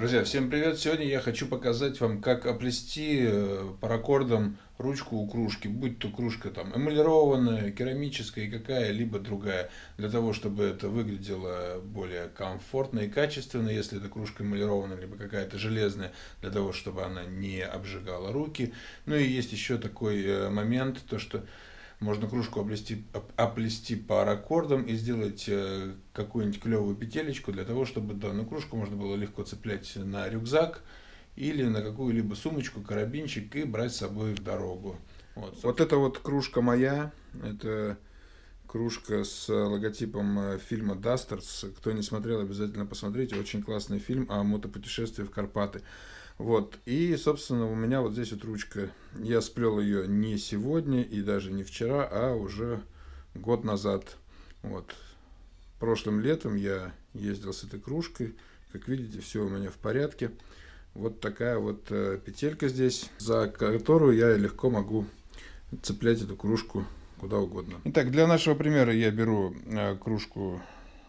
Друзья, всем привет! Сегодня я хочу показать вам, как оплести э, паракордом ручку у кружки, будь то кружка там эмалированная, керамическая и какая-либо другая, для того, чтобы это выглядело более комфортно и качественно, если эта кружка эмалированная, либо какая-то железная, для того, чтобы она не обжигала руки. Ну и есть еще такой э, момент, то что можно кружку оплести, оплести паракордом и сделать э, какую-нибудь клевую петелечку для того, чтобы данную кружку можно было легко цеплять на рюкзак или на какую-либо сумочку, карабинчик и брать с собой в дорогу. Вот, вот это вот кружка моя, это кружка с логотипом э, фильма «Дастерс». Кто не смотрел, обязательно посмотрите. Очень классный фильм о мотопутешествии в Карпаты. Вот, и, собственно, у меня вот здесь вот ручка. Я сплел ее не сегодня и даже не вчера, а уже год назад. Вот. Прошлым летом я ездил с этой кружкой. Как видите, все у меня в порядке. Вот такая вот э, петелька здесь, за которую я легко могу цеплять эту кружку куда угодно. Итак, для нашего примера я беру э, кружку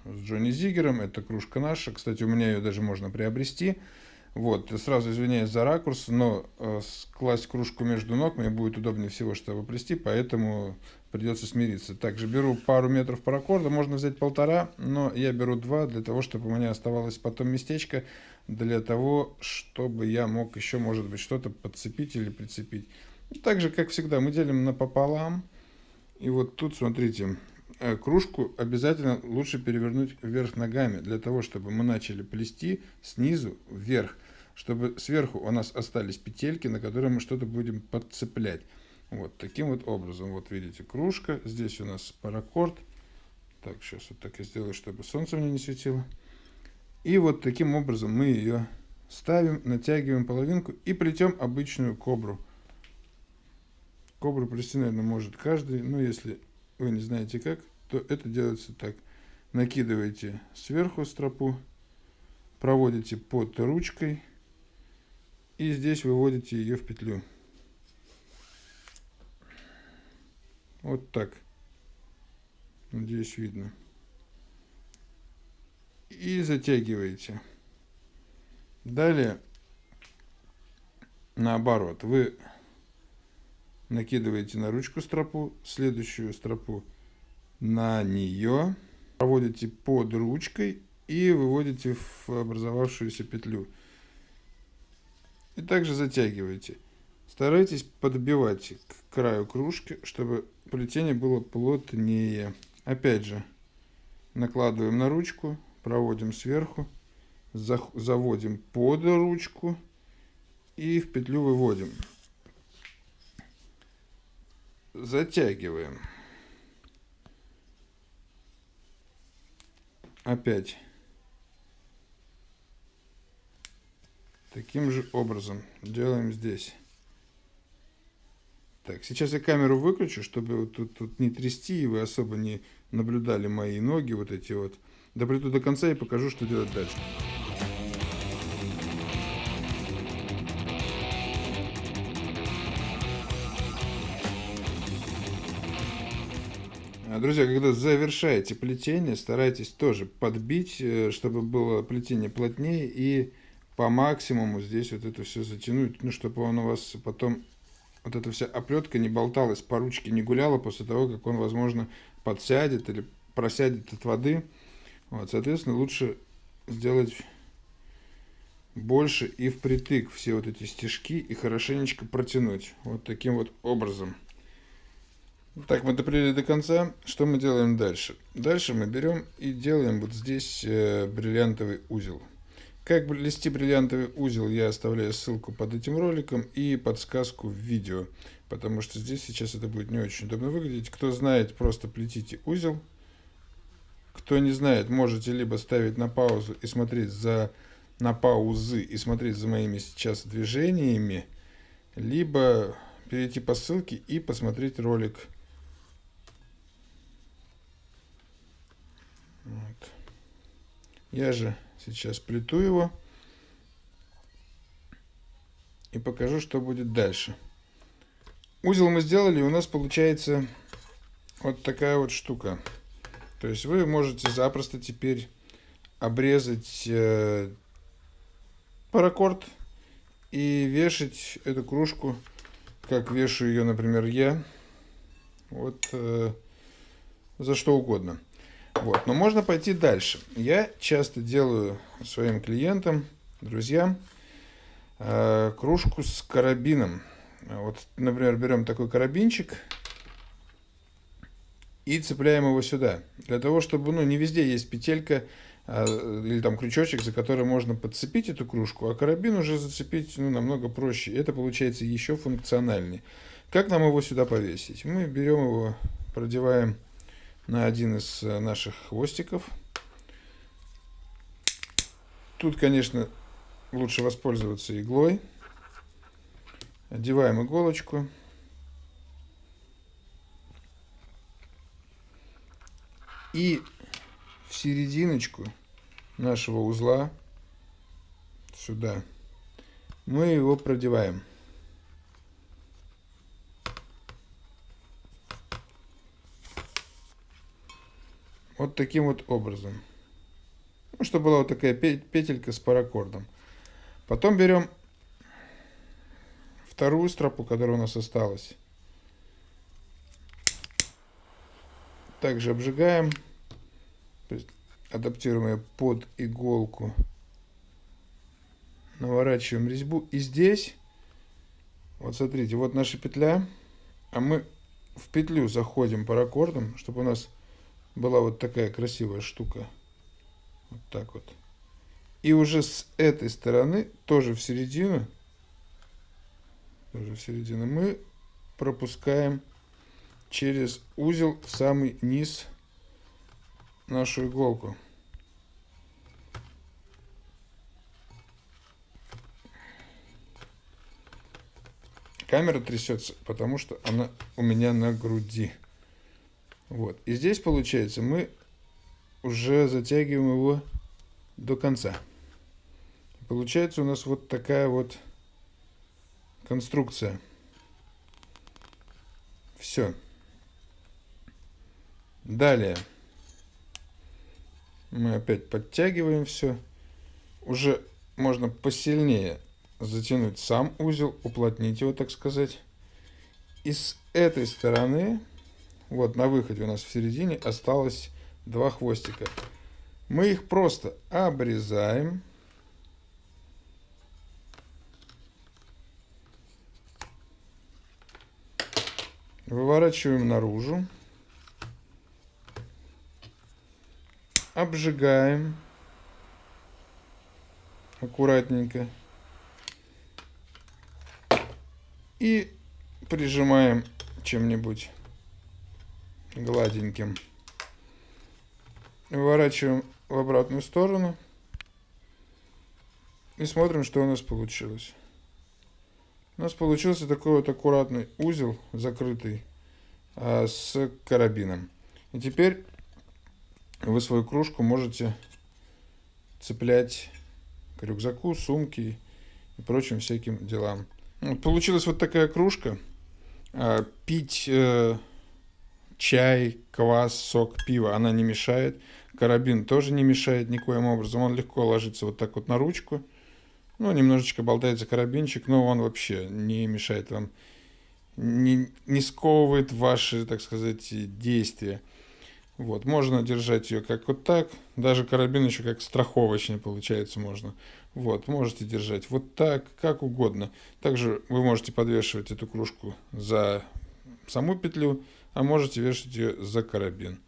с Джонни Зигером. Это кружка наша. Кстати, у меня ее даже можно приобрести. Вот, сразу извиняюсь за ракурс, но э, класть кружку между ног мне будет удобнее всего, чтобы плести, поэтому придется смириться. Также беру пару метров паракорда, можно взять полтора, но я беру два, для того, чтобы у меня оставалось потом местечко, для того, чтобы я мог еще, может быть, что-то подцепить или прицепить. Так же, как всегда, мы делим напополам. И вот тут, смотрите, кружку обязательно лучше перевернуть вверх ногами, для того, чтобы мы начали плести снизу вверх, чтобы сверху у нас остались петельки, на которые мы что-то будем подцеплять. Вот таким вот образом. Вот видите, кружка, здесь у нас паракорд. Так, сейчас вот так я сделаю, чтобы солнце мне не светило. И вот таким образом мы ее ставим, натягиваем половинку и плетем обычную кобру. Кобру плести, наверное, может каждый, но если вы не знаете как, то это делается так. Накидываете сверху стропу, проводите под ручкой и здесь выводите ее в петлю. Вот так. Надеюсь, видно. И затягиваете. Далее, наоборот, вы накидываете на ручку стропу, следующую стропу на нее, проводите под ручкой и выводите в образовавшуюся петлю. И также затягиваете. Старайтесь подбивать к краю кружки, чтобы плетение было плотнее. Опять же, накладываем на ручку, проводим сверху, заводим под ручку и в петлю выводим. Затягиваем. Опять. Таким же образом делаем здесь. Так сейчас я камеру выключу чтобы вот тут, тут не трясти и вы особо не наблюдали мои ноги вот эти вот. Доплету до конца и покажу что делать дальше друзья, когда завершаете плетение, старайтесь тоже подбить, э, чтобы было плетение плотнее и по максимуму здесь вот это все затянуть, ну, чтобы он у вас потом, вот эта вся оплетка не болталась по ручке, не гуляла после того, как он, возможно, подсядет или просядет от воды. Вот, соответственно, лучше сделать больше и впритык все вот эти стежки и хорошенечко протянуть вот таким вот образом. Так, мы доплели до конца. Что мы делаем дальше? Дальше мы берем и делаем вот здесь э, бриллиантовый узел. Как плести бриллиантовый узел, я оставляю ссылку под этим роликом и подсказку в видео. Потому что здесь сейчас это будет не очень удобно выглядеть. Кто знает, просто плетите узел. Кто не знает, можете либо ставить на паузу и смотреть за на паузы и смотреть за моими сейчас движениями, либо перейти по ссылке и посмотреть ролик Вот. Я же сейчас плету его и покажу, что будет дальше. Узел мы сделали, у нас получается вот такая вот штука. То есть вы можете запросто теперь обрезать э, паракорд и вешать эту кружку, как вешаю ее, например, я. Вот э, за что угодно. Вот. Но можно пойти дальше. Я часто делаю своим клиентам, друзьям, э, кружку с карабином. Вот, например, берем такой карабинчик и цепляем его сюда. Для того, чтобы, ну, не везде есть петелька а, или там крючочек, за который можно подцепить эту кружку, а карабин уже зацепить ну, намного проще. Это получается еще функциональнее. Как нам его сюда повесить? Мы берем его, продеваем на один из э, наших хвостиков. Тут, конечно, лучше воспользоваться иглой. Одеваем иголочку. И в серединочку нашего узла, сюда, мы его продеваем. Вот таким вот образом. Ну, чтобы была вот такая петелька с паракордом. Потом берем вторую стропу, которая у нас осталась. Также обжигаем, адаптируем ее под иголку, наворачиваем резьбу. И здесь, вот смотрите, вот наша петля, а мы в петлю заходим паракордом, чтобы у нас была вот такая красивая штука. Вот так вот. И уже с этой стороны, тоже в середину, тоже в середину, мы пропускаем через узел в самый низ нашу иголку. Камера трясется, потому что она у меня на груди. Вот. И здесь, получается, мы уже затягиваем его до конца. Получается у нас вот такая вот конструкция. Все. Далее мы опять подтягиваем все. Уже можно посильнее затянуть сам узел, уплотнить его, так сказать. И с этой стороны, вот на выходе у нас в середине осталось два хвостика. Мы их просто обрезаем. Выворачиваем наружу. обжигаем аккуратненько и прижимаем чем-нибудь гладеньким. Выворачиваем в обратную сторону и смотрим, что у нас получилось. У нас получился такой вот аккуратный узел, закрытый, а, с карабином. И теперь вы свою кружку можете цеплять к рюкзаку, сумке и прочим всяким делам. Получилась вот такая кружка. А, пить э, чай, квас, сок, пиво она не мешает. Карабин тоже не мешает никоим образом. Он легко ложится вот так вот на ручку. Ну, немножечко болтается карабинчик, но он вообще не мешает вам, не, не сковывает ваши, так сказать, действия. Вот, можно держать ее как вот так, даже карабин еще как страховочный получается можно. Вот, можете держать вот так, как угодно. Также вы можете подвешивать эту кружку за саму петлю, а можете вешать ее за карабин.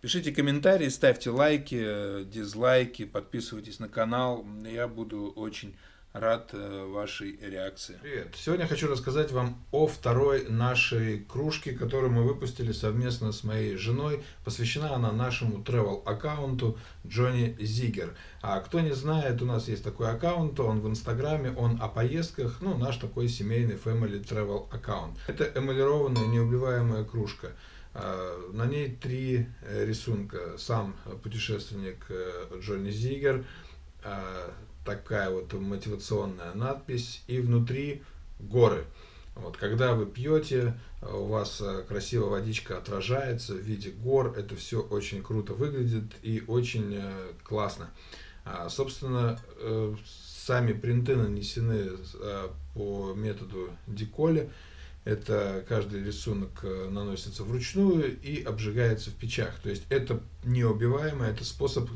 Пишите комментарии, ставьте лайки, дизлайки, подписывайтесь на канал. Я буду очень Рад э, вашей реакции. Привет. Сегодня хочу рассказать вам о второй нашей кружке, которую мы выпустили совместно с моей женой. Посвящена она нашему travel аккаунту Джонни Зигер. А кто не знает, у нас есть такой аккаунт, он в инстаграме, он о поездках, ну наш такой семейный family travel аккаунт. Это эмалированная неубиваемая кружка. А, на ней три э, рисунка. Сам путешественник э, Джонни Зигер, а, такая вот мотивационная надпись, и внутри горы. Вот, когда вы пьете, у вас красиво водичка отражается в виде гор, это все очень круто выглядит и очень классно. А, собственно, сами принты нанесены по методу деколи. Это каждый рисунок э, наносится вручную и обжигается в печах. То есть это неубиваемо, это способ,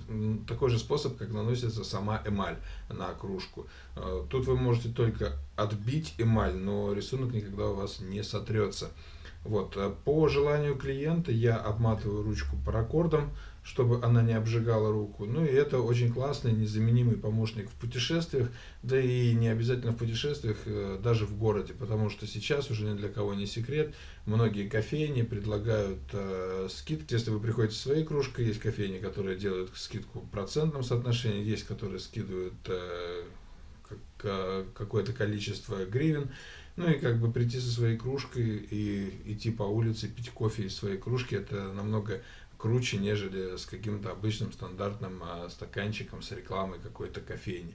такой же способ, как наносится сама эмаль на кружку. Э, тут вы можете только отбить эмаль, но рисунок никогда у вас не сотрется. Вот. Э, по желанию клиента я обматываю ручку паракордом, чтобы она не обжигала руку. Ну и это очень классный, незаменимый помощник в путешествиях, да и не обязательно в путешествиях, э, даже в городе, потому что сейчас уже ни для кого не секрет, многие кофейни предлагают э, скидки. Если вы приходите с своей кружкой, есть кофейни, которые делают скидку в процентном соотношении, есть, которые скидывают э, какое-то количество гривен. Ну и как бы прийти со своей кружкой и идти по улице, пить кофе из своей кружки, это намного круче, нежели с каким-то обычным стандартным а, стаканчиком с рекламой какой-то кофейни.